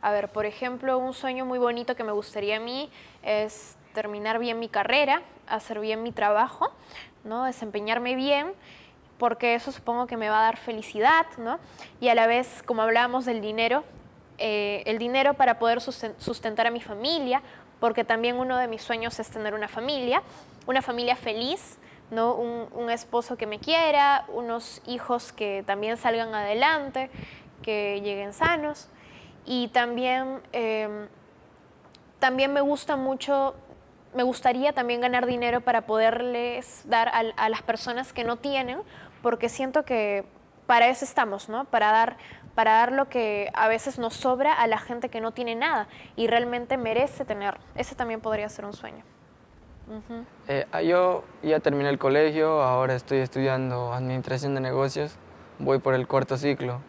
A ver, por ejemplo, un sueño muy bonito que me gustaría a mí es terminar bien mi carrera, hacer bien mi trabajo, ¿no? desempeñarme bien, porque eso supongo que me va a dar felicidad, ¿no? Y a la vez, como hablábamos del dinero, eh, el dinero para poder sustentar a mi familia, porque también uno de mis sueños es tener una familia, una familia feliz, ¿no? un, esposo que me quiera, unos hijos que también salgan adelante, que lleguen sanos. Y también, em, también me gusta mucho, me gustaría también ganar dinero para poderles dar a, las personas que no tienen, porque siento que para eso estamos, ¿no? Para dar, para dar lo que a veces nos sobra a la gente que no tiene nada y realmente merece tener. Ese también podría ser un sueño. Eh, ah, yo ya terminé el colegio, ahora estoy estudiando Administración de Negocios, voy por el cuarto ciclo.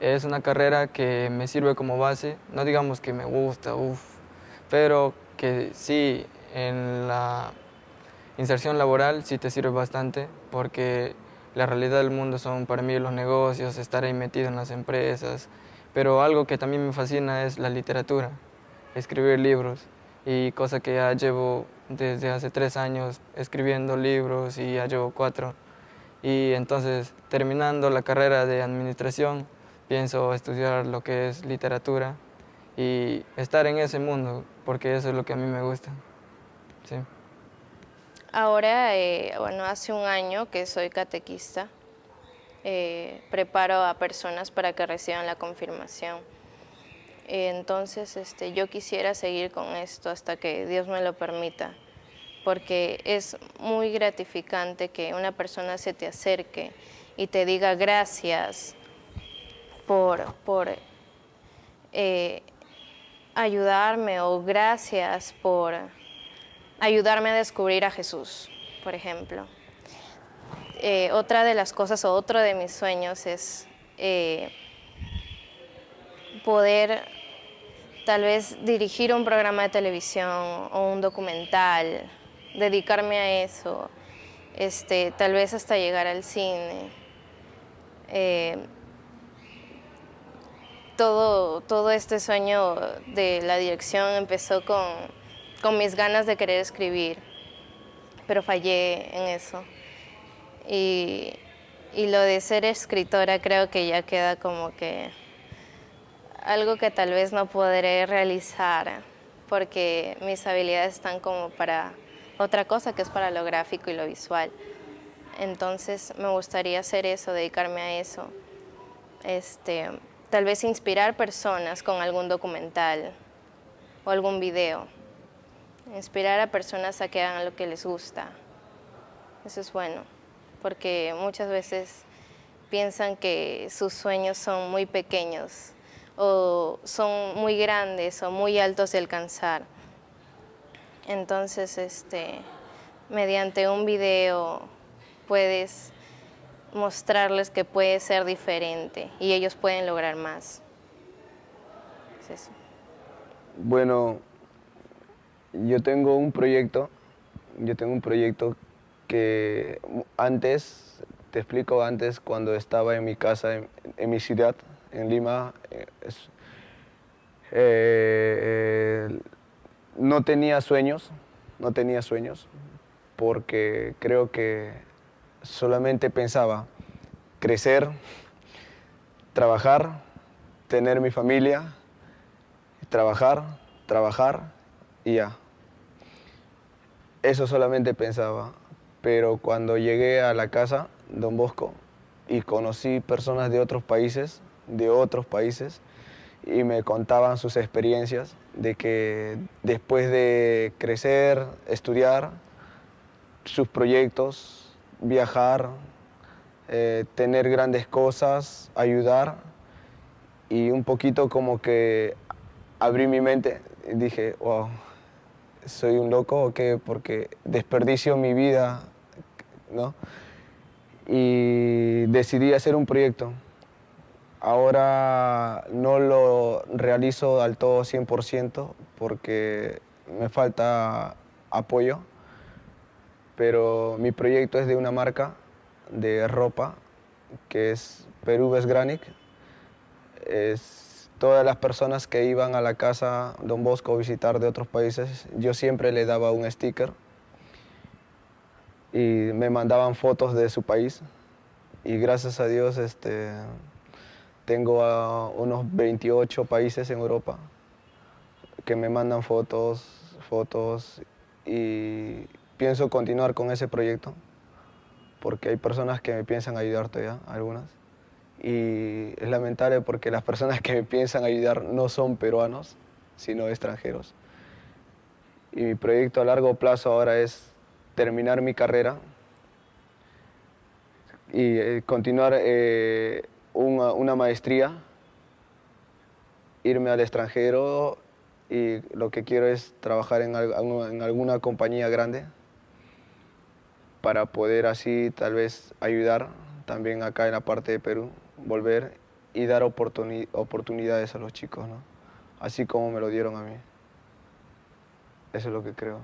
Es una carrera que me sirve como base, no digamos que me gusta, uff, pero que sí, en la inserción laboral sí te sirve bastante, porque la realidad del mundo son para mí los negocios, estar ahí metido en las empresas, pero algo que también me fascina es la literatura, escribir libros, y cosa que ya llevo desde hace tres años escribiendo libros y ya llevo cuatro. Y entonces, terminando la carrera de administración, pienso estudiar lo que es literatura y estar en ese mundo, porque eso es lo que a mí me gusta. Sí. Ahora, eh, bueno, hace un año que soy catequista, eh, preparo a personas para que reciban la confirmación. Entonces, este, yo quisiera seguir con esto hasta que Dios me lo permita, porque es muy gratificante que una persona se te acerque y te diga gracias por, por eh, ayudarme o gracias por ayudarme a descubrir a Jesús, por ejemplo. Eh, otra de las cosas o otro de mis sueños es eh, poder tal vez dirigir un programa de televisión o un documental, dedicarme a eso, este, tal vez hasta llegar al cine. Todo, todo este sueño de la dirección empezó con, con mis ganas de querer escribir, pero fallé en eso. Y, y lo de ser escritora creo que ya queda como que algo que tal vez no podré realizar porque mis habilidades están como para otra cosa que es para lo gráfico y lo visual. Entonces me gustaría hacer eso, dedicarme a eso. Este, tal vez inspirar personas con algún documental o algún video. Inspirar a personas a que hagan lo que les gusta. Eso es bueno, porque muchas veces piensan que sus sueños son muy pequeños o son muy grandes o muy altos de alcanzar. Entonces, este, mediante un video puedes mostrarles que puede ser diferente y ellos pueden lograr más. Bueno, yo tengo un proyecto, yo tengo un proyecto que antes, te explico antes, cuando estaba en mi casa, en mi ciudad, en Lima, eh, eh, no tenía sueños, no tenía sueños, porque creo que solamente pensaba crecer, trabajar, tener mi familia, trabajar, trabajar y ya. Eso solamente pensaba. Pero cuando llegué a la casa, Don Bosco, y conocí personas de otros países, de otros países y me contaban sus experiencias de que después de crecer, estudiar, sus proyectos, viajar, eh, tener grandes cosas, ayudar y un poquito como que abrí mi mente y dije, wow, soy un loco o qué, porque desperdicio mi vida, ¿no? Y decidí hacer un proyecto. Ahora no lo realizo al todo 100% porque me falta apoyo, pero mi proyecto es de una marca de ropa que es Perú Granic. Es, todas las personas que iban a la casa Don Bosco a visitar de otros países, yo siempre le daba un sticker y me mandaban fotos de su país y gracias a Dios este, tengo a unos 28 países en Europa que me mandan fotos, fotos y pienso continuar con ese proyecto porque hay personas que me piensan ayudar todavía, algunas. Y es lamentable porque las personas que me piensan ayudar no son peruanos, sino extranjeros. Y mi proyecto a largo plazo ahora es terminar mi carrera y eh, continuar eh, una, una maestría, irme al extranjero y lo que quiero es trabajar en, en alguna compañía grande para poder así tal vez ayudar también acá en la parte de Perú, volver y dar oportunidades a los chicos, ¿no? así como me lo dieron a mí. Eso es lo que creo.